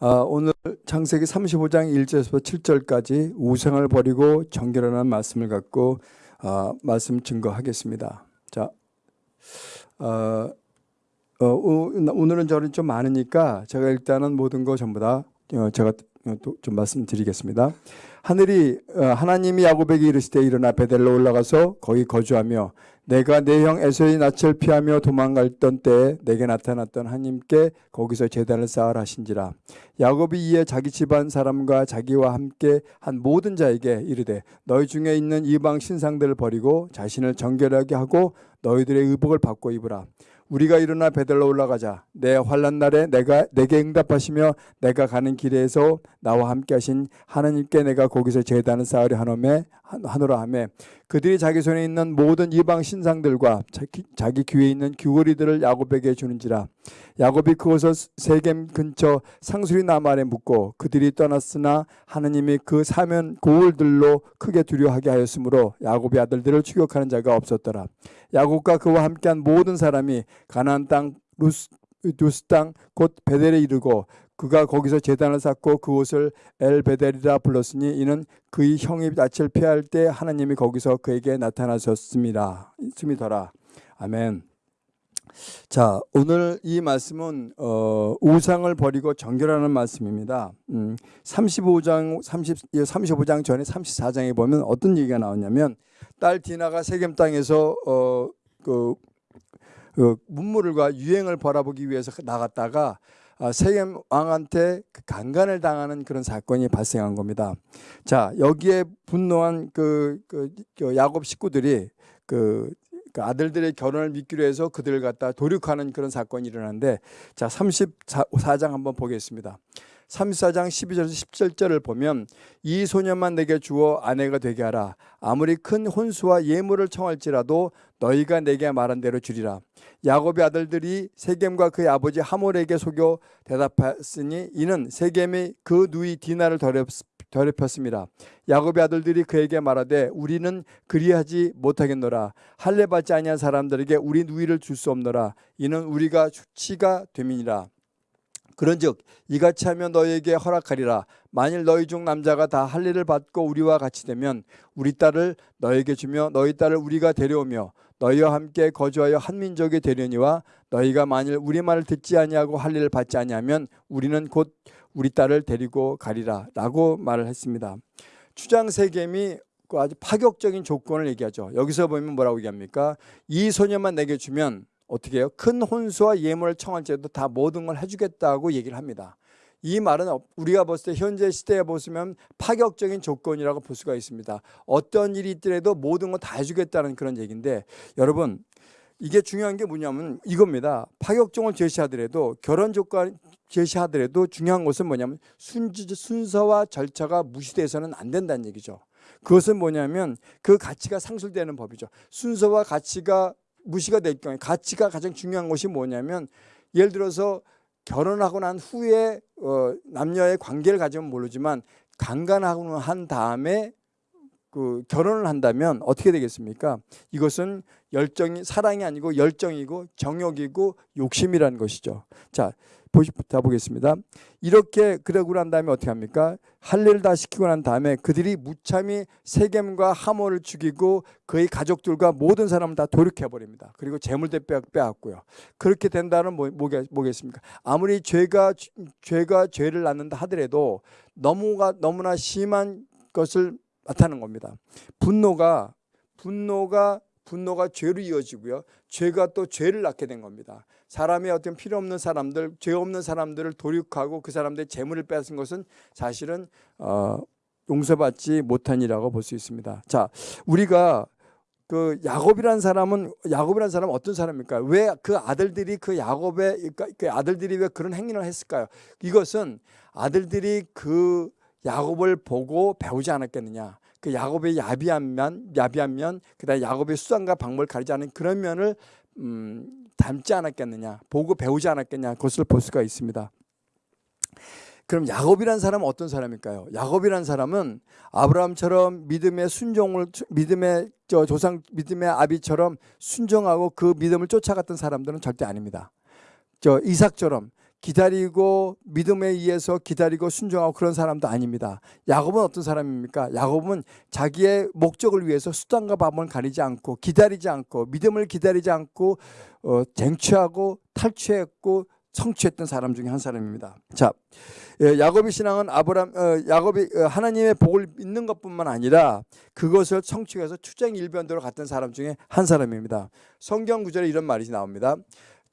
아, 오늘 창세기 35장 1절에서 7절까지 우상을 버리고 정결하는 말씀을 갖고 아, 말씀 증거하겠습니다. 자, 어, 어, 오늘은 저는 좀 많으니까 제가 일단은 모든 거 전부 다 어, 제가 좀 말씀드리겠습니다. 하늘이 어, 하나님이 야곱에게 이르시되 일어나 베델로 올라가서 거기 거주하며 내가 내 형 에서의 낯을 피하며 도망갔던 때에 내게 나타났던 하나님께 거기서 제단을 쌓으라 하신지라. 야곱이 이에 자기 집안 사람과 자기와 함께 한 모든 자에게 이르되 너희 중에 있는 이방 신상들을 버리고 자신을 정결하게 하고 너희들의 의복을 바꿔 입으라. 우리가 일어나 베델로 올라가자. 내 환란 날에 내가 내게 응답하시며 내가 가는 길에서 나와 함께 하신 하나님께 내가 거기서 제단을 쌓으려 하노매 하노라 하매 그들이 자기 손에 있는 모든 이방 신상들과 자기, 귀에 있는 귀걸이들을 야곱에게 주는지라. 야곱이 그곳을 세겜 근처 상수리 아래 묻고 그들이 떠났으나 하나님이 그 사면 고을들로 크게 두려워하게 하였으므로 야곱의 아들들을 추격하는 자가 없었더라. 야곱과 그와 함께한 모든 사람이 가나안 땅 루스 루스 땅 곧 벧엘에 이르고 그가 거기서 제단을 쌓고 그곳을 엘벧엘이라 불렀으니 이는 그의 형의 낯을 피할 때 하나님이 거기서 그에게 나타나셨음이더라. 아멘. 자, 오늘 이 말씀은 어, 우상을 버리고 정결하는 말씀입니다. 음, 35장 30 35장 전에 34장에 보면 어떤 얘기가 나오냐면 딸 디나가 세겜 땅에서 어, 그, 그 문물과 유행을 벌어보기 위해서 나갔다가 아, 세겜 왕한테 그 강간을 당하는 그런 사건이 발생한 겁니다. 자 여기에 분노한 그, 그, 그 야곱 식구들이 그, 그 아들들의 결혼을 믿기로 해서 그들을 갖다 도륙하는 그런 사건이 일어났는데 자 34장 한번 보겠습니다. 34장 12절에서 17절을 보면 이 소년만 내게 주어 아내가 되게 하라. 아무리 큰 혼수와 예물을 청할지라도 너희가 내게 말한 대로 주리라. 야곱의 아들들이 세겜과 그의 아버지 하몰에게 속여 대답했으니 이는 세겜이 그 누이 디나를 더럽혔습니다. 야곱의 아들들이 그에게 말하되 우리는 그리하지 못하겠노라. 할례 받지 아니한 사람들에게 우리 누이를 줄 수 없노라. 이는 우리가 주치가 됨이니라 그런즉 이같이 하면 너희에게 허락하리라 만일 너희 중 남자가 다 할례를 받고 우리와 같이 되면 우리 딸을 너에게 주며 너희 딸을 우리가 데려오며 너희와 함께 거주하여 한 민족이 되려니와 너희가 만일 우리 말을 듣지 아니하고 할례를 받지 아니하면 우리는 곧 우리 딸을 데리고 가리라라고 말을 했습니다. 추장 세겜이 그 아주 파격적인 조건을 얘기하죠. 여기서 보면 뭐라고 얘기합니까? 이 소녀만 내게 주면 어떻게 해요? 큰 혼수와 예물을 청할지라도 다 모든 걸 해주겠다고 얘기를 합니다. 이 말은 우리가 봤을 때 현재 시대에 보시면 파격적인 조건이라고 볼 수가 있습니다. 어떤 일이 있더라도 모든 거다 해주겠다는 그런 얘기인데 여러분 이게 중요한 게 뭐냐면 이겁니다. 파격종을 제시하더라도 결혼 조건 제시하더라도 중요한 것은 뭐냐면 순서와 절차가 무시돼서는 안 된다는 얘기죠. 그것은 뭐냐면 그 가치가 상술되는 법이죠. 순서와 가치가 무시가 될 경우에 가치가 가장 중요한 것이 뭐냐면 예를 들어서 결혼하고 난 후에 어, 남녀의 관계를 가지면 모르지만 강간하고 한 다음에 그 결혼을 한다면 어떻게 되겠습니까? 이것은 열정이 사랑이 아니고 열정이고 정욕이고 욕심이라는 것이죠. 자, 보시다 보겠습니다. 이렇게 그러고 난 다음에 어떻게 합니까? 할례를 다 시키고 난 다음에 그들이 무참히 세겜과 하모를 죽이고 그의 가족들과 모든 사람을 다 도륙해 버립니다. 그리고 재물대 빼앗고요. 그렇게 된다는 뭐, 뭐겠, 뭐겠습니까? 아무리 죄가 죄가 죄를 낳는다 하더라도 너무가 너무나 심한 것을 나타내는 겁니다. 분노가 분노가 분노가 죄로 이어지고요. 죄가 또 죄를 낳게 된 겁니다. 사람의 어떤 필요 없는 사람들, 죄 없는 사람들을 도륙하고 그 사람들의 재물을 빼앗은 것은 사실은 어, 용서받지 못한 이라고 볼 수 있습니다. 자, 우리가 그 야곱이라는 사람은 야곱이라는 사람은 어떤 사람입니까? 왜 그 아들들이 그 야곱의 그러니까 그 아들들이 왜 그런 행위를 했을까요? 이것은 아들들이 그 야곱을 보고 배우지 않았겠느냐? 그 야곱의 야비한 면, 야비한 면, 그다음 야곱의 수단과 방법을 가리지 않은 그런 면을 음, 닮지 않았겠느냐, 보고 배우지 않았겠냐, 그것을 볼 수가 있습니다. 그럼 야곱이라는 사람은 어떤 사람일까요? 야곱이라는 사람은 아브라함처럼 믿음의 순종을 믿음의 저 조상 믿음의 아비처럼 순종하고 그 믿음을 쫓아갔던 사람들은 절대 아닙니다. 저 이삭처럼 기다리고 믿음에 의해서 기다리고 순종하고 그런 사람도 아닙니다. 야곱은 어떤 사람입니까? 야곱은 자기의 목적을 위해서 수단과 방법을 가리지 않고 기다리지 않고 믿음을 기다리지 않고 어, 쟁취하고 탈취했고 성취했던 사람 중에 한 사람입니다. 자, 예, 야곱의 신앙은 아브람 어, 야곱이 어, 하나님의 복을 믿는 것뿐만 아니라 그것을 성취해서 투쟁 일변도로 갔던 사람 중에 한 사람입니다. 성경 구절에 이런 말이 나옵니다.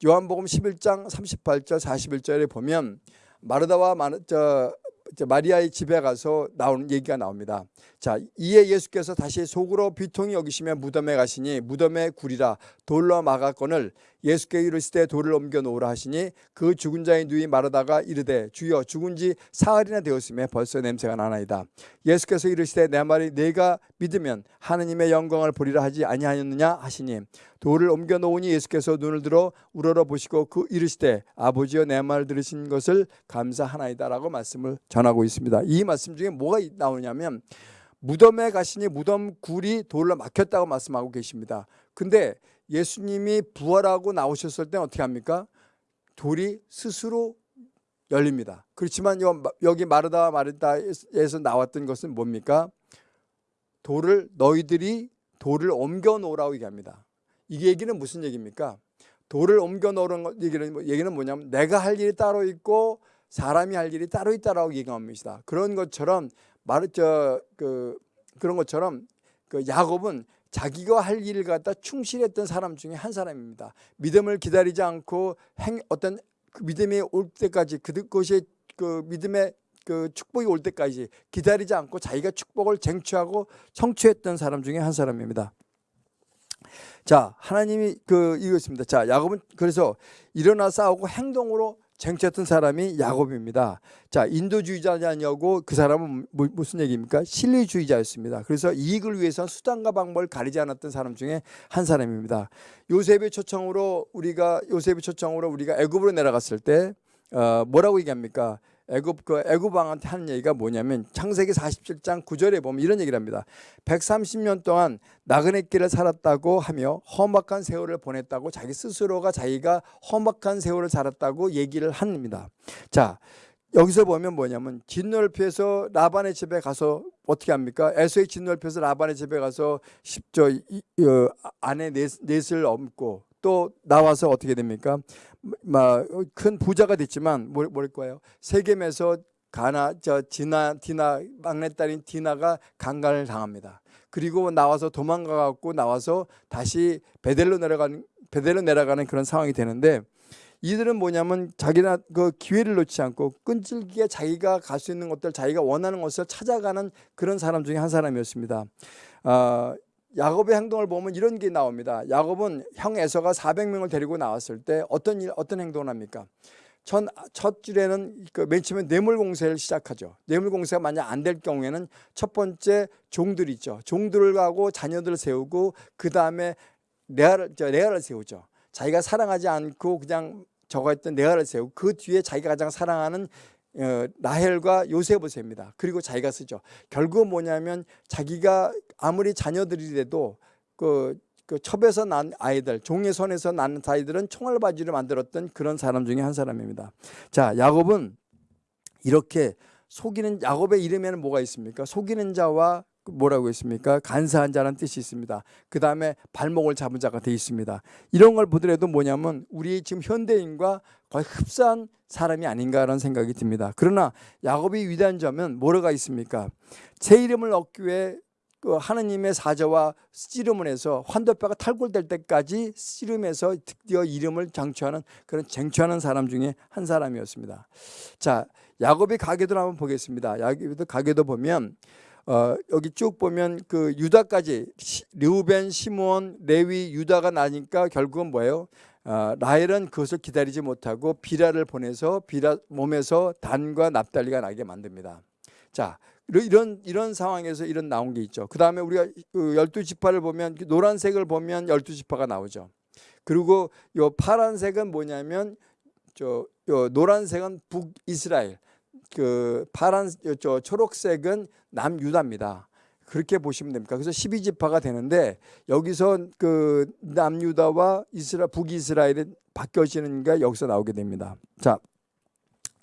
요한복음 11장 38절 41절에 보면 마르다와 마, 저, 저 마리아의 집에 가서 나오는 얘기가 나옵니다. 자, 이에 예수께서 다시 속으로 비통이 여기시며 무덤에 가시니 무덤에 굴이라 돌로 막았건을 예수께 이르시되 돌을 옮겨 놓으라 하시니 그 죽은 자의 누이 마르다가 이르되 주여 죽은 지 사흘이나 되었음에 벌써 냄새가 나나이다. 예수께서 이르시되 내 말이 내가 믿으면 하느님의 영광을 보리라 하지 아니하였느냐 하시니 돌을 옮겨 놓으니 예수께서 눈을 들어 우러러 보시고 그 이르시되 아버지여 내 말 들으신 것을 감사하나이다라고 말씀을 전하고 있습니다. 이 말씀 중에 뭐가 나오냐면 무덤에 가시니 무덤 굴이 돌로 막혔다고 말씀하고 계십니다. 근데 예수님이 부활하고 나오셨을 때 어떻게 합니까? 돌이 스스로 열립니다. 그렇지만 여기 마르다 마르다에서 나왔던 것은 뭡니까? 돌을 너희들이 돌을 옮겨 놓으라고 얘기합니다. 이 얘기는 무슨 얘기입니까? 돌을 옮겨 놓으는 얘기는 뭐, 얘기는 뭐냐면 내가 할 일이 따로 있고 사람이 할 일이 따로 있다라고 얘기합니다. 그런 것처럼 마르 저그 그런 것처럼 그 야곱은 자기가 할 일을 갖다 충실했던 사람 중에 한 사람입니다. 믿음을 기다리지 않고 행 어떤 그 믿음이 올 때까지 그것이 그 믿음의 그 축복이 올 때까지 기다리지 않고 자기가 축복을 쟁취하고 성취했던 사람 중에 한 사람입니다. 자, 하나님이 그 이것입니다. 자, 야곱은 그래서 일어나 싸우고 행동으로 쟁취했던 사람이 야곱입니다. 자, 인도주의자냐고 그 사람은 뭐, 무슨 얘기입니까? 실리주의자였습니다. 그래서 이익을 위해서 수단과 방법을 가리지 않았던 사람 중에 한 사람입니다. 요셉의 초청으로 우리가 요셉의 초청으로 우리가 애굽으로 내려갔을 때 어, 뭐라고 얘기합니까? 애굽 그 애굽 왕한테 하는 얘기가 뭐냐면 창세기 47장 9절에 보면 이런 얘기를 합니다. 130년 동안 나그네 길을 살았다고 하며 험악한 세월을 보냈다고 자기 스스로가 자기가 험악한 세월을 살았다고 얘기를 합니다. 자, 여기서 보면 뭐냐면 진넓이에서 라반의 집에 가서 어떻게 합니까? 에서의 진넓이에서 라반의 집에 가서 십조 어, 안에 넷, 넷을 얹고 또 나와서 어떻게 됩니까? 큰 부자가 됐지만 뭘, 뭘 거예요? 세겜에서 가나 저 디나 디나 막내딸인 디나가 강간을 당합니다. 그리고 나와서 도망가 갖고 나와서 다시 베델로 내려가는 베델로 내려가는 그런 상황이 되는데 이들은 뭐냐면 자기나 그 기회를 놓지 않고 끈질기게 자기가 갈 수 있는 것들 자기가 원하는 것을 찾아가는 그런 사람 중에 한 사람이었습니다. 어, 야곱의 행동을 보면 이런 게 나옵니다. 야곱은 형 에서가 400명을 데리고 나왔을 때 어떤 일, 어떤 행동을 합니까? 첫, 첫 줄에는 그 맨 처음에 뇌물 공세를 시작하죠. 뇌물 공세가 만약 안 될 경우에는 첫 번째 종들 있죠. 종들을 하고 자녀들을 세우고 그 다음에 레아를, 레아를 세우죠. 자기가 사랑하지 않고 그냥 저거 했던 레아를 세우고 그 뒤에 자기가 가장 사랑하는 어, 라헬과 요셉을 셉니다. 그리고 자기가 쓰죠. 결국 뭐냐면 자기가 아무리 자녀들이라도 그, 그 첩에서 난 아이들, 종의 손에서 난 아이들은 총알바지를 만들었던 그런 사람 중에 한 사람입니다. 자, 야곱은 이렇게 속이는 야곱의 이름에는 뭐가 있습니까? 속이는 자와 뭐라고 했습니까? 간사한 자라는 뜻이 있습니다. 그 다음에 발목을 잡은 자가 되어 있습니다. 이런 걸 보더라도 뭐냐면 우리 지금 현대인과 거의 흡사한 사람이 아닌가라는 생각이 듭니다. 그러나 야곱이 위대한 점은 뭐가 있습니까? 제 이름을 얻기 위해 그 하느님의 사자와 씨름을 해서 환도뼈가 탈골될 때까지 씨름해서 드디어 이름을 장취하는 그런 쟁취하는 사람 중에 한 사람이었습니다. 자, 야곱의 가계도 한번 보겠습니다. 야곱의 가계도 보면 어, 여기 쭉 보면 그 유다까지 르우벤, 시므온, 레위, 유다가 나니까 결국은 뭐예요? 어, 라헬은 그것을 기다리지 못하고 비라를 보내서 비라 몸에서 단과 납달리가 나게 만듭니다. 자, 이런 이런 상황에서 이런 나온 게 있죠. 그 다음에 우리가 그 열두 지파를 보면 그 노란색을 보면 열두 지파가 나오죠. 그리고 요 파란색은 뭐냐면 저 요 노란색은 북이스라엘, 그 파란 저 초록색은 남유다입니다. 그렇게 보시면 됩니다. 그래서 12지파가 되는데 여기서 그 남유다와 이스라 북이스라엘이 바뀌어지는 게 여기서 나오게 됩니다. 자,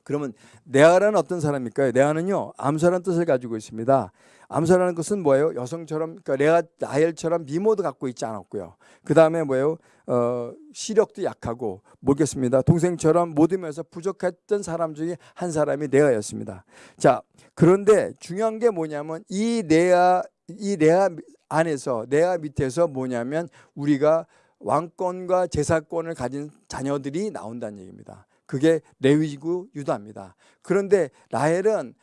그러면 네아라는 어떤 사람일까요? 네아는요 암소라는 뜻을 가지고 있습니다. 암소라는 것은 뭐예요? 여성처럼 그러니까 레아 라헬처럼 미모도 갖고 있지 않았고요. 그 다음에 뭐예요? 어, 시력도 약하고 모르겠습니다. 동생처럼 모듬에서 부족했던 사람 중에 한 사람이 레아였습니다. 자 그런데 중요한 게 뭐냐면 이 레아 이 레아 안에서 레아 밑에서 뭐냐면 우리가 왕권과 제사권을 가진 자녀들이 나온다는 얘기입니다. 그게 레위지구 유다입니다. 그런데 라헬은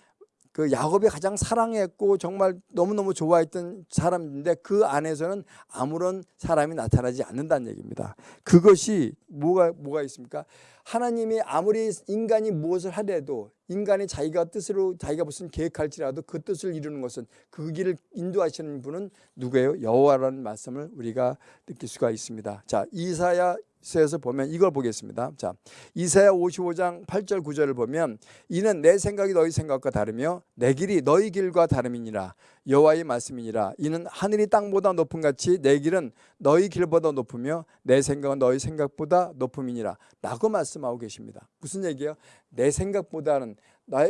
그 야곱이 가장 사랑했고 정말 너무너무 좋아했던 사람인데 그 안에서는 아무런 사람이 나타나지 않는다는 얘기입니다. 그것이 뭐가 뭐가 있습니까? 하나님이 아무리 인간이 무엇을 하려도 인간이 자기가 뜻으로 자기가 무슨 계획할지라도 그 뜻을 이루는 것은 그 길을 인도하시는 분은 누구예요? 여호와라는 말씀을 우리가 느낄 수가 있습니다. 자, 이사야 서에서 보면 이걸 보겠습니다. 자, 이사야 55장 8절 9절을 보면 이는 내 생각이 너희 생각과 다르며 내 길이 너희 길과 다름이니라 여호와의 말씀이니라 이는 하늘이 땅보다 높은 같이 내 길은 너희 길보다 높으며 내 생각은 너희 생각보다 높음이니라 라고 말씀하고 계십니다. 무슨 얘기예요? 내 생각보다는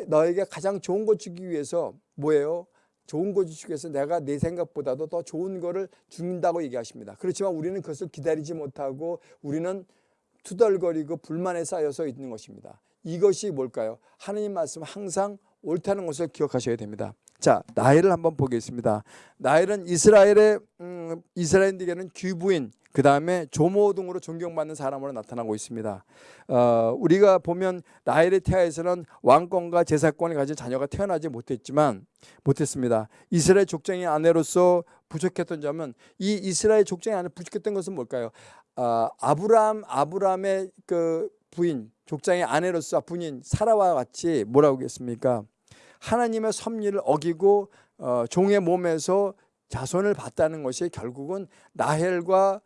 너에게 가장 좋은 것 주기 위해서 뭐예요? 좋은 거 주시기 위해서 내가 내 생각보다도 더 좋은 거를 준다고 얘기하십니다. 그렇지만 우리는 그것을 기다리지 못하고 우리는 투덜거리고 불만에 쌓여서 있는 것입니다. 이것이 뭘까요? 하나님 말씀 항상 옳다는 것을 기억하셔야 됩니다. 자, 나일을 한번 보겠습니다. 나일은 이스라엘의 음, 이스라엘에게는 귀부인, 그 다음에 조모 등으로 존경받는 사람으로 나타나고 있습니다. 어, 우리가 보면 나일의 태아에서는 왕권과 제사권을 가진 자녀가 태어나지 못했지만 못했습니다. 이스라엘 족장의 아내로서 부족했던 점은 이 이스라엘 족장의 아내 부족했던 것은 뭘까요? 어, 아브람 아브람의 그 부인 족장의 아내로서 부인 사라와 같이 뭐라고 하겠습니까? 하나님의 섭리를 어기고 어, 종의 몸에서 자손을 봤다는 것이 결국은 나헬과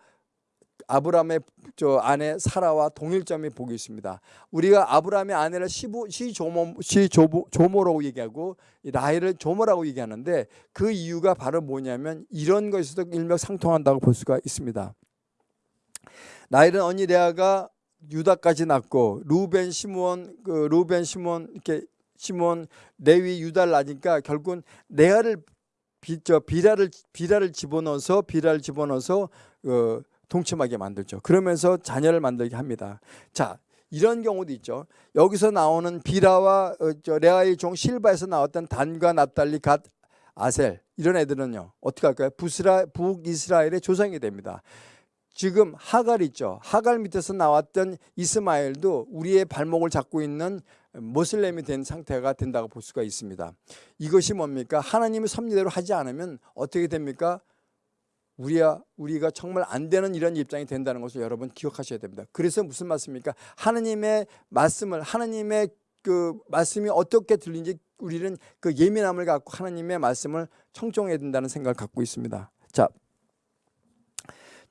아브라함의 저 아내 사라와 동일점이 보기 있습니다. 우리가 아브라함의 아내를 시부, 시조모, 시조모, 조모라고 얘기하고 라헬을 조모라고 얘기하는데 그 이유가 바로 뭐냐면 이런 것에서도 일맥상통한다고 볼 수가 있습니다. 나헬은 언니 레아가 유다까지 낳고 루벤 시므온 그 루벤 시므온 이렇게 시몬 레위 유다를 낳으니까 결국은 레아를 비, 저 비라를 비라를 집어넣어서 비라를 집어넣어서 어, 동침하게 만들죠. 그러면서 자녀를 만들게 합니다. 자, 이런 경우도 있죠. 여기서 나오는 비라와 어, 저 레아의 종 실바에서 나왔던 단과 납달리 갓 아셀 이런 애들은요 어떻게 할까요? 부스라 북이스라엘의 조상이 됩니다. 지금 하갈 있죠. 하갈 밑에서 나왔던 이스마엘도 우리의 발목을 잡고 있는 모슬렘이 된 상태가 된다고 볼 수가 있습니다. 이것이 뭡니까? 하나님의 섭리대로 하지 않으면 어떻게 됩니까? 우리야 우리가 정말 안 되는 이런 입장이 된다는 것을 여러분 기억하셔야 됩니다. 그래서 무슨 말씀입니까? 하나님의 말씀을 하나님의 그 말씀이 어떻게 들리는지 우리는 그 예민함을 갖고 하나님의 말씀을 청종해야 된다는 생각을 갖고 있습니다. 자,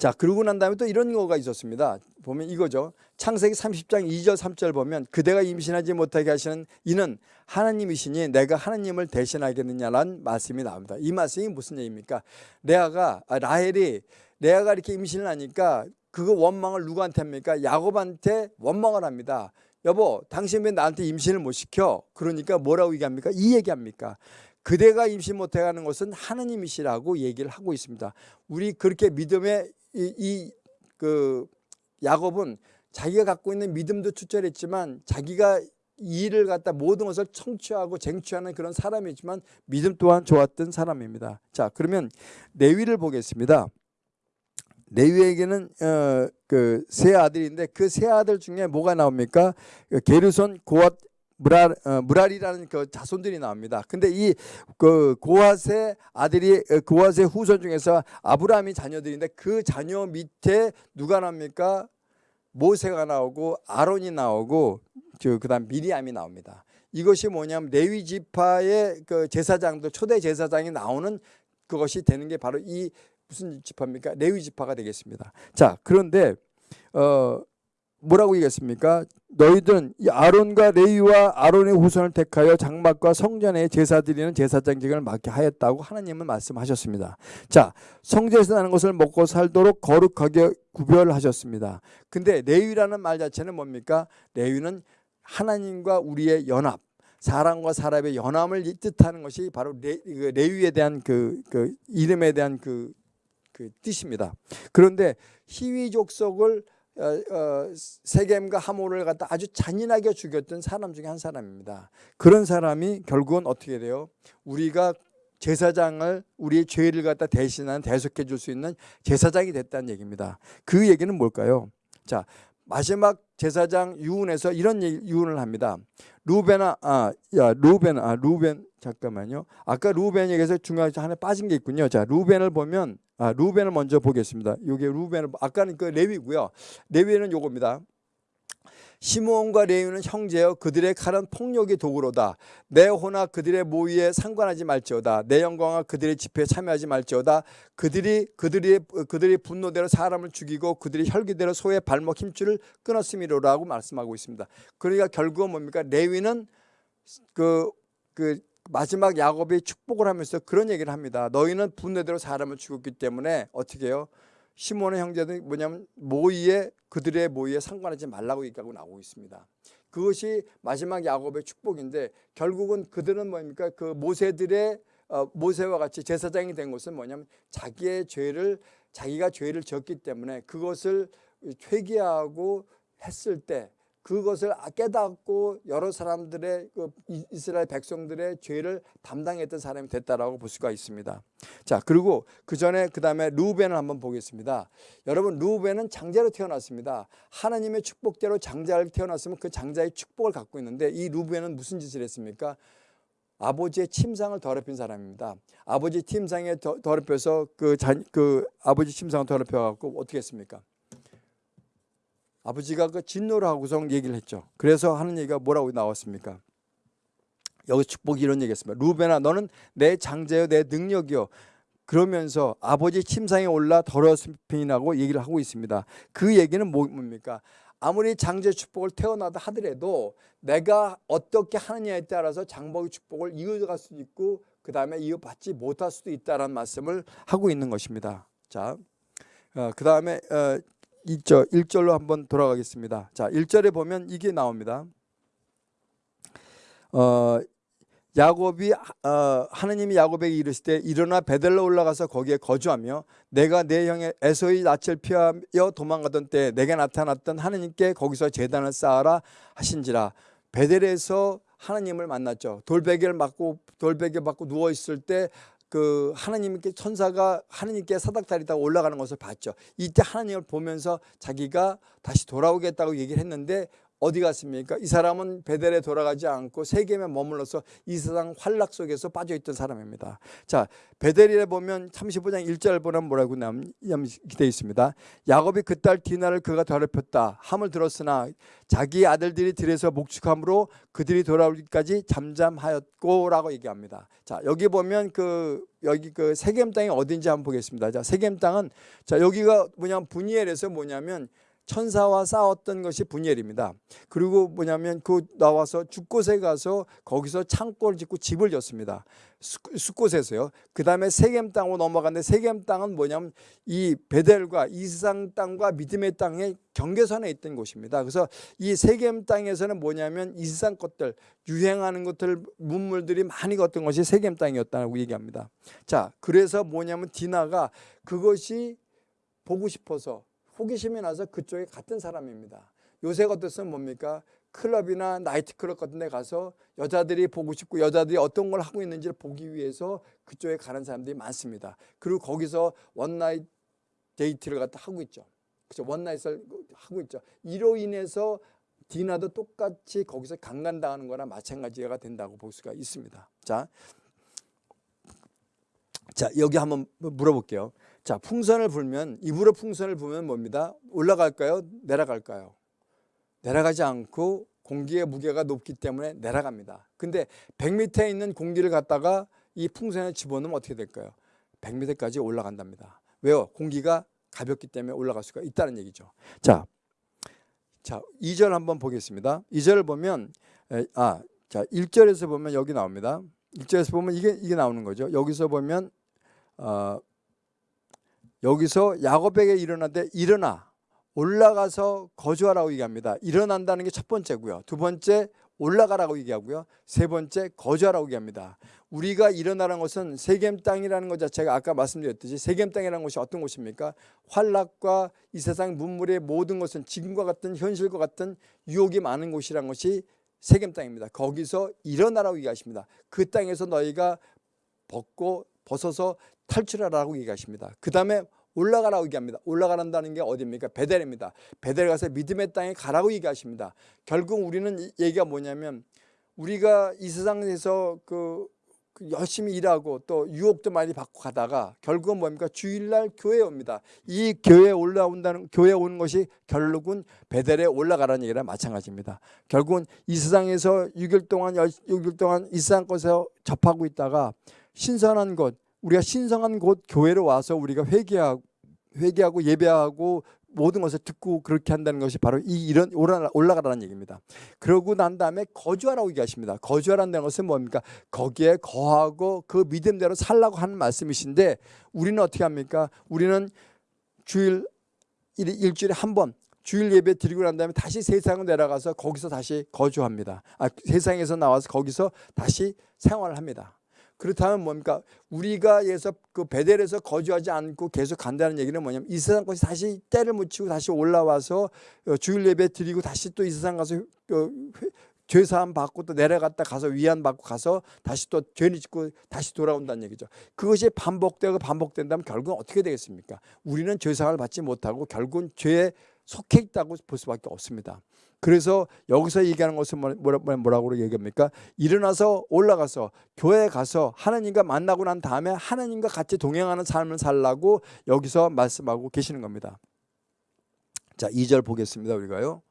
자 그러고 난 다음에 또 이런 거가 있었습니다. 보면 이거죠. 창세기 30장 2절 3절 보면 그대가 임신하지 못하게 하시는 이는 하나님이시니 내가 하나님을 대신하겠느냐라는 말씀이 나옵니다. 이 말씀이 무슨 얘기입니까? 레아가 아, 라헬이 레아가 이렇게 임신을 하니까 그거 원망을 누구한테 합니까? 야곱한테 원망을 합니다. 여보 당신 왜 나한테 임신을 못 시켜? 그러니까 뭐라고 얘기합니까? 이 얘기합니까? 그대가 임신 못해 가는 것은 하나님이시라고 얘기를 하고 있습니다. 우리 그렇게 믿음의 이 그 야곱은 자기가 갖고 있는 믿음도 추철했지만 자기가 일을 갖다 모든 것을 청취하고 쟁취하는 그런 사람이지만 믿음 또한 좋았던 사람입니다. 자 그러면 레위를 보겠습니다. 레위에게는 어, 그세 아들인데 그 세 아들 중에 뭐가 나옵니까? 그 게르손, 고앗, 무랄, 어, 무랄이라는 그 자손들이 나옵니다. 근데 이 그 고핫의 아들이 어, 고핫의 후손 중에서 아브라함이 자녀들인데 그 자녀 밑에 누가 나옵니까? 모세가 나오고 아론이 나오고 그다음 미리암이 나옵니다. 이것이 뭐냐면 레위 지파의 그 제사장도 초대 제사장이 나오는 그것이 되는 게 바로 이 무슨 지파입니까? 레위 지파가 되겠습니다. 자, 그런데 어 뭐라고 얘기했습니까? 너희들은 이 아론과 레위와 아론의 후손을 택하여 장막과 성전에 제사 드리는 제사장직을 맡게 하였다고 하나님은 말씀하셨습니다. 자, 성전에서 나는 것을 먹고 살도록 거룩하게 구별하셨습니다. 근데 레위라는 말 자체는 뭡니까? 레위는 하나님과 우리의 연합, 사람과 사람의 연합을 이- 뜻하는 것이 바로 레, 그 레위에 대한 그, 그 이름에 대한 그, 그 뜻입니다. 그런데 희위 족속을 어, 어, 세겜과 하모를 갖다 아주 잔인하게 죽였던 사람 중에 한 사람입니다. 그런 사람이 결국은 어떻게 돼요? 우리가 제사장을 우리의 죄를 갖다 대신한 대속해 줄 수 있는 제사장이 됐다는 얘기입니다. 그 얘기는 뭘까요? 자, 마지막 제사장 유운에서 이런 유운을 합니다. 루벤아, 아, 야, 루벤, 아, 루벤, 잠깐만요. 아까 루벤 얘기에서 중간에 하나 빠진 게 있군요. 자, 루벤을 보면, 아, 루벤을 먼저 보겠습니다. 요게 루벤을, 아까는 그 레위고요. 레위는 요겁니다. 시므온과 레위는 형제여 그들의 칼은 폭력의 도구로다. 내 호나 그들의 모의에 상관하지 말지어다. 내 영광과 그들의 집회에 참여하지 말지어다. 그들이 그들이 그들이 분노대로 사람을 죽이고 그들이 혈기대로 소의 발목 힘줄을 끊었음이로라고 말씀하고 있습니다. 그러니까 결국은 뭡니까? 레위는 그, 그 마지막 야곱이 축복을 하면서 그런 얘기를 합니다. 너희는 분노대로 사람을 죽였기 때문에 어떻게 해요? 시몬의 형제들이 뭐냐면 모의에 그들의 모의에 상관하지 말라고 얘기하고 나오고 있습니다. 그것이 마지막 야곱의 축복인데 결국은 그들은 뭡니까? 그 모세들의 어, 모세와 같이 제사장이 된 것은 뭐냐면 자기의 죄를 자기가 죄를 졌기 때문에 그것을 회개하고 했을 때 그것을 깨닫고 여러 사람들의 그 이- 이스라엘 백성들의 죄를 담당했던 사람이 됐다라고 볼 수가 있습니다. 자 그리고 그 전에 그 다음에 루벤을 한번 보겠습니다. 여러분 루벤은 장자로 태어났습니다. 하나님의 축복대로 장자를 태어났으면 그 장자의 축복을 갖고 있는데 이 루벤은 무슨 짓을 했습니까? 아버지의 침상을 더럽힌 사람입니다. 아버지 침상에 더, 더럽혀서 그, 자, 그 아버지 침상을 더럽혀 갖고 어떻게 했습니까? 아버지가 그 진노를 하고서 얘기를 했죠. 그래서 하는 얘기가 뭐라고 나왔습니까? 여기 축복이 이런 얘기했습니다. 루벤아 너는 내 장자여 내 능력이요. 그러면서 아버지 침상에 올라 더러움이 나고 얘기를 하고 있습니다. 그 얘기는 뭐- 뭡니까? 아무리 장제 축복을 태어나다 하더라도 내가 어떻게 하느냐에 따라서 장복의 축복을 이어갈 수도 있고 그 다음에 이어받지 못할 수도 있다라는 말씀을 하고 있는 것입니다. 자, 어, 그 다음에 어, 1절, 1절로 한번 돌아가겠습니다. 자, 1절에 보면 이게 나옵니다. 어, 야곱이 어, 하나님이 야곱에게 이르실 때 일어나 베델로 올라가서 거기에 거주하며 내가 내 형의 에서의 낯을 피하여 도망가던 때 내게 나타났던 하나님께 거기서 제단을 쌓아라 하신지라 베델에서 하나님을 만났죠. 돌베개를 맞고 돌베개 맞고 누워 있을 때 그 하나님께 천사가 하나님께 사닥다리다가 올라가는 것을 봤죠. 이때 하나님을 보면서 자기가 다시 돌아오겠다고 얘기를 했는데 어디 갔습니까? 이 사람은 베델에 돌아가지 않고 세겜에 머물러서 이 세상 환락 속에서 빠져 있던 사람입니다. 자, 베델에 보면 35장 1절 보면 뭐라고 되어 있습니다. 야곱이 그 딸 디나를 그가 더럽혔다. 함을 들었으나 자기 아들들이 들에서 목축함으로 그들이 돌아오기까지 잠잠하였고라고 얘기합니다. 자, 여기 보면 그 여기 그 세겜 땅이 어딘지 한번 보겠습니다. 자, 세겜 땅은 자, 여기가 뭐냐면 분이엘에서 뭐냐면 천사와 싸웠던 것이 분이엘입니다. 그리고 뭐냐면 그 나와서 죽곳에 가서 거기서 창고를 짓고 집을 졌습니다. 숫곳에서요. 그 다음에 세겜 땅으로 넘어갔는데 세겜 땅은 뭐냐면 이 베델과 이스상 땅과 믿음의 땅의 경계선에 있던 곳입니다. 그래서 이 세겜 땅에서는 뭐냐면 이스상 것들 유행하는 것들 문물들이 많이 걷던 것이 세겜 땅이었다고 얘기합니다. 자, 그래서 뭐냐면 디나가 그것이 보고 싶어서 호기심이 나서 그쪽에 갔던 사람입니다. 요새 같았으면 뭡니까? 클럽이나 나이트클럽 같은 데 가서 여자들이 보고 싶고 여자들이 어떤 걸 하고 있는지를 보기 위해서 그쪽에 가는 사람들이 많습니다. 그리고 거기서 one night 데이트를 갖다 하고 있죠. 그죠? one night을 하고 있죠. 이로 인해서 디나도 똑같이 거기서 강간당하는 거나 마찬가지가 된다고 볼 수가 있습니다. 자, 자 여기 한번 물어볼게요. 자, 풍선을 불면 입으로 풍선을 불면 뭡니다? 올라갈까요? 내려갈까요? 내려가지 않고 공기의 무게가 높기 때문에 내려갑니다. 근데 100m에 있는 공기를 갖다가 이 풍선에 집어넣으면 어떻게 될까요? 100m까지 올라간답니다. 왜요? 공기가 가볍기 때문에 올라갈 수가 있다는 얘기죠. 자, 자 2절 한번 보겠습니다. 2절을 보면 아, 자 1절에서 보면 여기 나옵니다. 1절에서 보면 이게 이게 나오는 거죠. 여기서 보면 어, 여기서 야곱에게 일어나되 일어나 올라가서 거주하라고 얘기합니다. 일어난다는 게 첫 번째고요. 두 번째 올라가라고 얘기하고요. 세 번째 거주하라고 얘기합니다. 우리가 일어나는 것은 세겜 땅이라는 것 자체가 아까 말씀드렸듯이 세겜 땅이라는 것이 어떤 곳입니까? 환락과 이 세상 문물의 모든 것은 지금과 같은 현실과 같은 유혹이 많은 곳이라는 것이 세겜 땅입니다. 거기서 일어나라고 얘기하십니다. 그 땅에서 너희가 벗고 벗어서 탈출하라고 얘기하십니다. 그 다음에 올라가라고 얘기합니다. 올라가란다는 게 어디입니까? 베델입니다. 베델 가서 믿음의 땅에 가라고 얘기하십니다. 결국 우리는 이 얘기가 뭐냐면 우리가 이 세상에서 그, 그 열심히 일하고 또 유혹도 많이 받고 가다가 결국은 뭡니까? 주일날 교회에 옵니다. 이 교회에 올라온다는 교회에 오는 것이 결국은 베델에 올라가라는 얘기랑 마찬가지입니다. 결국은 이 세상에서 6일 동안 6일 동안 이 세상 것에서 접하고 있다가 신선한 곳 우리가 신성한 곳 교회로 와서 우리가 회개하고 회개하고 예배하고 모든 것을 듣고 그렇게 한다는 것이 바로 이 이런 올라- 올라가라는 얘기입니다. 그러고 난 다음에 거주하라고 얘기하십니다. 거주하라는 것은 뭡니까? 거기에 거하고 그 믿음대로 살라고 하는 말씀이신데 우리는 어떻게 합니까? 우리는 주일 일- 일주일에 한 번 주일 예배 드리고 난 다음에 다시 세상으로 내려가서 거기서 다시 거주합니다. 아, 세상에서 나와서 거기서 다시 생활을 합니다. 그렇다면 뭡니까? 우리가 예서 그 베델에서 거주하지 않고 계속 간다는 얘기는 뭐냐면 이 세상 것이 다시 때를 묻히고 다시 올라와서 어, 주일 예배 드리고 다시 또 이 세상 가서 어, 회- 죄 사함 받고 또 내려갔다 가서 위안 받고 가서 다시 또 죄를 짓고 다시 돌아온다는 얘기죠. 그것이 반복되고 반복된다면 결국은 어떻게 되겠습니까? 우리는 죄 사함을 받지 못하고 결국은 죄에 속해 있다고 볼 수밖에 없습니다. 그래서 여기서 얘기하는 것은 뭐- 뭐라, 뭐라고 얘기합니까? 일어나서 올라가서 교회에 가서 하나님과 만나고 난 다음에 하나님과 같이 동행하는 삶을 살라고 여기서 말씀하고 계시는 겁니다. 자, 2절 보겠습니다. 우리가요.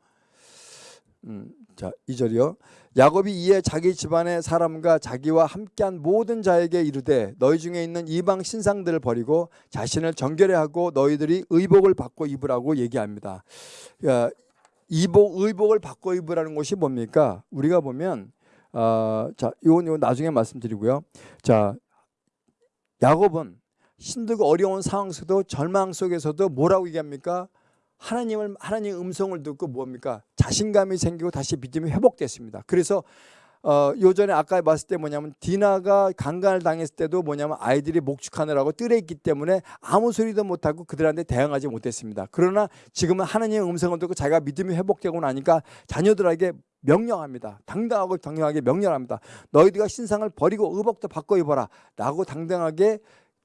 음, 자, 2절이요. 야곱이 이에 자기 집안의 사람과 자기와 함께한 모든 자에게 이르되 너희 중에 있는 이방 신상들을 버리고 자신을 정결해 하고 너희들이 의복을 받고 입으라고 얘기합니다. 야, 이복 의복을 바꿔 입으라는 것이 뭡니까? 우리가 보면 어, 자, 이건 이건 나중에 말씀드리고요. 자, 야곱은 힘들고 어려운 상황 속도 절망 속에서도 뭐라고 얘기합니까? 하나님을 하나님의 음성을 듣고 뭡니까? 자신감이 생기고 다시 믿음이 회복됐습니다. 그래서 어, 요전에 아까 봤을 때 뭐냐면 디나가 강간을 당했을 때도 뭐냐면 아이들이 목축하느라고 뜰에 있기 때문에 아무 소리도 못하고 그들한테 대응하지 못했습니다. 그러나 지금은 하나님의 음성을 듣고 자기가 믿음이 회복되고 나니까 자녀들에게 명령합니다. 당당하고 당당하게 명령합니다. 너희들과 신상을 버리고 의복도 바꿔 입어라 라고 당당하게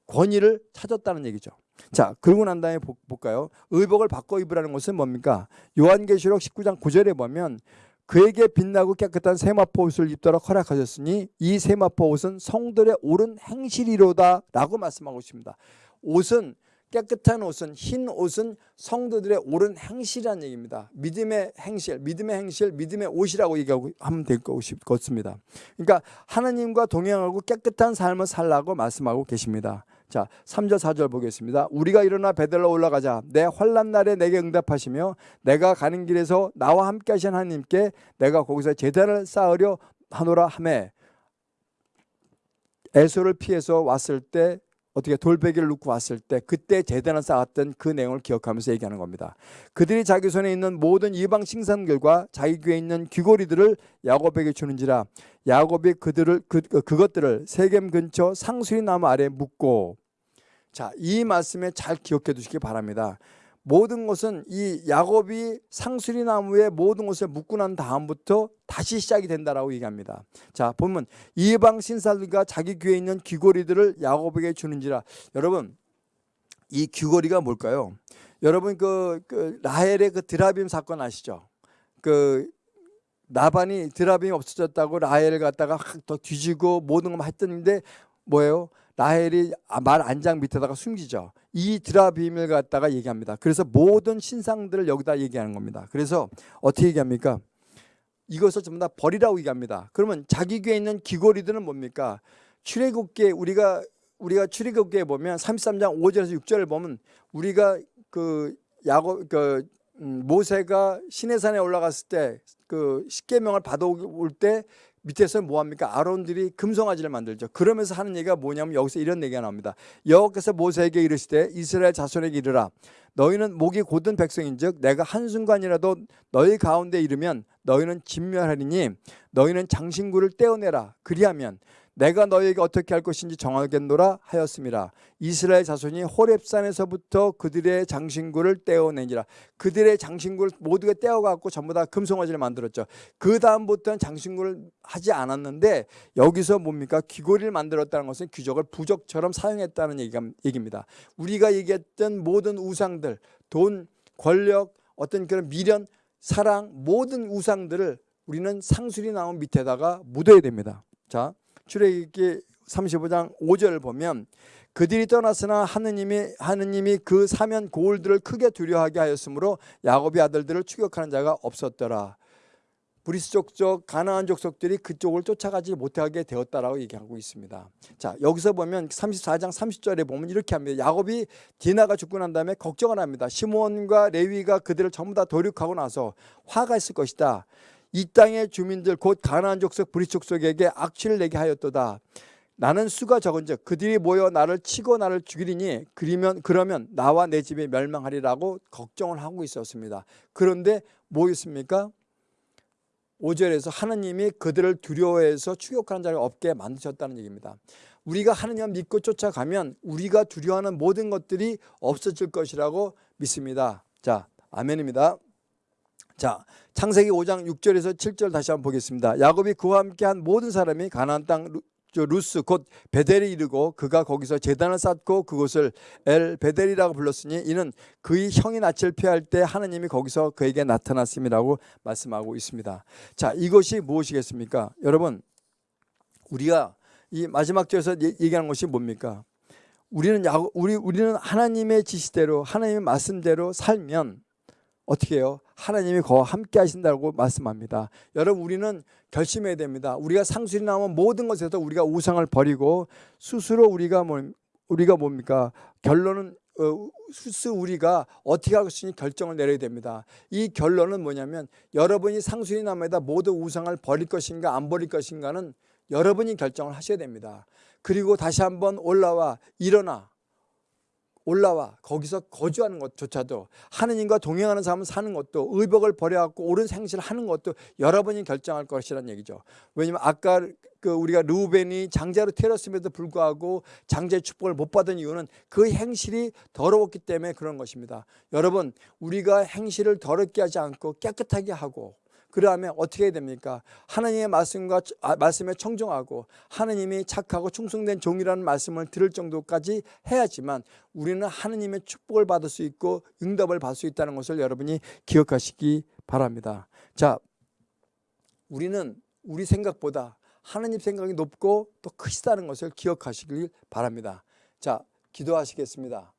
권위를 찾았다는 얘기죠. 자, 그러고 난 다음에 보- 볼까요? 의복을 바꿔 입으라는 것은 뭡니까? 요한계시록 19장 9절에 보면 그에게 빛나고 깨끗한 세마포 옷을 입도록 허락하셨으니 이 세마포 옷은 성들의 옳은 행실이로다 라고 말씀하고 있습니다. 옷은 깨끗한 옷은 흰 옷은 성도들의 옳은 행실이라는 얘기입니다. 믿음의 행실, 믿음의 행실, 믿음의 옷이라고 얘기하고 하면 될 것입니다. 그러니까 하나님과 동행하고 깨끗한 삶을 살라고 말씀하고 계십니다. 자, 3절 4절 보겠습니다. 우리가 일어나 베델로 올라가자. 내 환난 날에 내게 응답하시며 내가 가는 길에서 나와 함께 하신 하나님께 내가 거기서 제단을 쌓으려 하노라 하매 에소를 피해서 왔을 때 어떻게 돌베개를 놓고 왔을 때 그때 제단을 쌓았던 그 내용을 기억하면서 얘기하는 겁니다. 그들이 자기 손에 있는 모든 이방 신상들과 자기 귀에 있는 귀고리들을 야곱에게 주는지라 야곱이 그들을 그, 그- 그것들을 세겜 근처 상수리 나무 아래 묻고 자, 이 말씀에 잘 기억해 두시기 바랍니다. 모든 것은 이 야곱이 상수리 나무에 모든 것을 묶고 난 다음부터 다시 시작이 된다라고 얘기합니다. 자, 보면 이방 신사들과 자기 귀에 있는 귀고리들을 야곱에게 주는지라. 여러분, 이 귀고리가 뭘까요? 여러분 그, 그 라헬의 그 드라빔 사건 아시죠? 그 나반이 드라빔이 없어졌다고 라헬을 갖다가 확 더 뒤지고 모든 걸 했던데 뭐예요? 라헬이 말 안장 밑에다가 숨기죠. 이 드라빔을 갖다가 얘기합니다. 그래서 모든 신상들을 여기다 얘기하는 겁니다. 그래서 어떻게 얘기합니까? 이것을 전부 다 버리라고 얘기합니다. 그러면 자기 귀에 있는 귀고리들은 뭡니까? 출애굽기에 우리가 우리가 출애굽기에 보면 33장 5절에서 6절을 보면 우리가 그 야곱 그 음, 모세가 시내산에 올라갔을 때 그 십계명을 받아올 때 밑에서 뭐합니까? 아론들이 금송아지를 만들죠. 그러면서 하는 얘기가 뭐냐면 여기서 이런 얘기가 나옵니다. 여호와께서 모세에게 이르시되 이스라엘 자손에게 이르라 너희는 목이 곧은 백성인즉 내가 한순간이라도 너희 가운데 이르면 너희는 진멸하리니 너희는 장신구를 떼어내라 그리하면 내가 너희에게 어떻게 할 것인지 정하겠노라 하였음이라 이스라엘 자손이 호렙산에서부터 그들의 장신구를 떼어내니라. 그들의 장신구를 모두가 떼어갖고 전부 다 금송아지를 만들었죠. 그 다음부터는 장신구를 하지 않았는데 여기서 뭡니까? 귀고리를 만들었다는 것은 귀족을 부적처럼 사용했다는 얘기입니다. 우리가 얘기했던 모든 우상들 돈 권력 어떤 그런 미련 사랑 모든 우상들을 우리는 상술이 나온 밑에다가 묻어야 됩니다. 자 출애굽기 35장 5절을 보면 그들이 떠났으나 하느님이 하느님이 그 사면 고울들을 크게 두려워하게 하였으므로 야곱의 아들들을 추격하는 자가 없었더라. 브리스 족속 가나안 족속들이 그쪽을 쫓아가지 못하게 되었다라고 얘기하고 있습니다. 자 여기서 보면 34장 30절에 보면 이렇게 합니다. 야곱이 디나가 죽고 난 다음에 걱정을 합니다. 시몬과 레위가 그들을 전부 다 도륙하고 나서 화가 있을 것이다. 이 땅의 주민들 곧 가나안 족속 브리스 족속에게 악취를 내게 하였도다. 나는 수가 적은즉 그들이 모여 나를 치고 나를 죽이리니 그러면 그러면 나와 내 집이 멸망하리라고 걱정을 하고 있었습니다. 그런데 뭐였습니까? 5절에서 하느님이 그들을 두려워해서 추격하는 자를 없게 만드셨다는 얘기입니다. 우리가 하느님 믿고 쫓아가면 우리가 두려워하는 모든 것들이 없어질 것이라고 믿습니다. 자, 아멘입니다. 자, 창세기 5장 6절에서 7절 다시 한번 보겠습니다. 야곱이 그와 함께한 모든 사람이 가나안 땅 루, 루스 곧 베델에 이르고 그가 거기서 제단을 쌓고 그곳을 엘 베델이라고 불렀으니 이는 그의 형이 낯을 피할 때 하나님이 거기서 그에게 나타났음이라고 말씀하고 있습니다. 자, 이것이 무엇이겠습니까? 여러분, 우리가 이 마지막 절에서 얘기하는 것이 뭡니까? 우리는 야, 우리 우리는 하나님의 지시대로 하나님의 말씀대로 살면 어떻게 해요? 하나님이 그와 함께 하신다고 말씀합니다. 여러분 우리는 결심해야 됩니다. 우리가 상술이 나오면 모든 것에서 우리가 우상을 버리고 스스로 우리가 뭐 우리가 뭡니까? 결론은 어, 스스 우리가 어떻게 할 것인지 결정을 내려야 됩니다. 이 결론은 뭐냐면 여러분이 상술이 남에다 모두 우상을 버릴 것인가 안 버릴 것인가는 여러분이 결정을 하셔야 됩니다. 그리고 다시 한번 올라와 일어나 올라와 거기서 거주하는 것조차도 하느님과 동행하는 삶을 사는 것도 의복을 버려갖고 옳은 생실을 하는 것도 여러분이 결정할 것이라는 얘기죠. 왜냐하면 아까 그 우리가 루벤이 장자로 태어났음에도 불구하고 장자의 축복을 못 받은 이유는 그 행실이 더러웠기 때문에 그런 것입니다. 여러분 우리가 행실을 더럽게 하지 않고 깨끗하게 하고 그러면 어떻게 됩니까? 하나님의 말씀과 아, 말씀에 청정하고 하나님이 착하고 충성된 종이라는 말씀을 들을 정도까지 해야지만 우리는 하나님의 축복을 받을 수 있고 응답을 받을 수 있다는 것을 여러분이 기억하시기 바랍니다. 자, 우리는 우리 생각보다 하나님 생각이 높고 또 크시다는 것을 기억하시길 바랍니다. 자, 기도하시겠습니다.